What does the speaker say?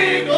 King.